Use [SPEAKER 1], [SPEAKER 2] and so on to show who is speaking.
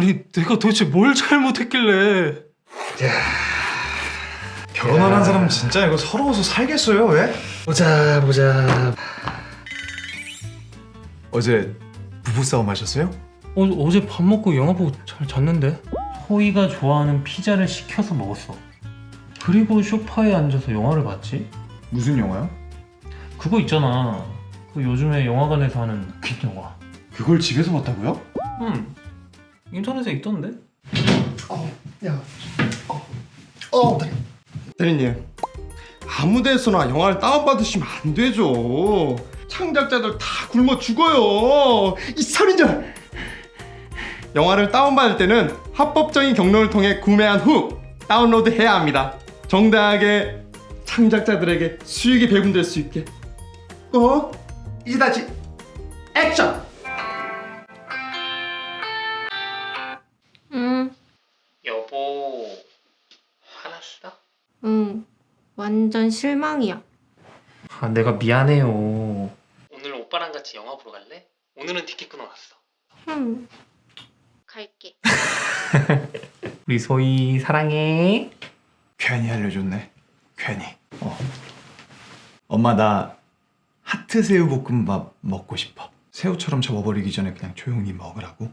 [SPEAKER 1] 아니 내가 도대체 뭘 잘못했길래
[SPEAKER 2] 결혼 안한 사람은 진짜 이거 서러워서 살겠어요 왜?
[SPEAKER 1] 보자 보자
[SPEAKER 2] 어제 부부싸움 하셨어요?
[SPEAKER 1] 어, 어제 밥 먹고 영화 보고 잘 잤는데
[SPEAKER 3] 호이가 좋아하는 피자를 시켜서 먹었어. 그리고 소파에 앉아서 영화를 봤지?
[SPEAKER 2] 무슨 영화요?
[SPEAKER 3] 그거 있잖아. 그 요즘에 영화관에서 하는 퀴즈 영화.
[SPEAKER 2] 그걸 집에서 봤다고요?
[SPEAKER 3] 응. 인터넷에 있던데?
[SPEAKER 4] 어, 대리님. 아무 데서나 영화를 다운받으시면 안 되죠. 창작자들 다 굶어 죽어요. 이 살인자. 영화를 다운받을 때는 합법적인 경로를 통해 구매한 후 다운로드해야 합니다. 정당하게 창작자들에게 수익이 배분될 수 있게. 꼭 이다지 액션.
[SPEAKER 3] 여보, 화났어?
[SPEAKER 5] 응. 완전 실망이야.
[SPEAKER 3] 아, 내가 미안해요.
[SPEAKER 1] 오늘 오빠랑 같이 영화 보러 갈래? 오늘은 티켓 끊어놨어
[SPEAKER 5] 흠. 갈게.
[SPEAKER 3] 우리 소희 사랑해.
[SPEAKER 2] 괜히 알려줬네 괜히 어. 엄마 나 하트 새우 볶음밥 먹고 싶어 새우처럼 접어버리기 전에 그냥 조용히 먹으라고